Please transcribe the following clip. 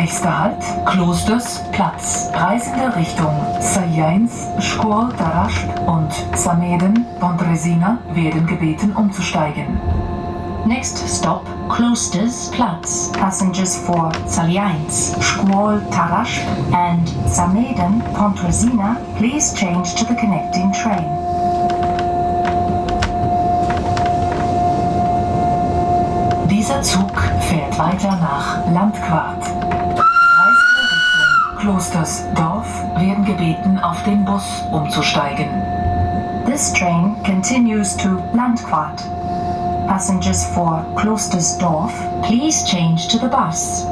Nächster Halt, Klosters Platz. Reisende Richtung Sajains, Szkol Tarasp und Sameden, Pontresina werden gebeten umzusteigen. Next stop, Klosters Platz. Passengers for Saliains, Szkol Tarasp and Sameden, Pontresina, please change to the connecting train. Dieser Zug fährt weiter nach Landquart. Richtung Klostersdorf werden gebeten, auf den Bus umzusteigen. This train continues to Landquart. Passengers for Klostersdorf, Please change to the bus.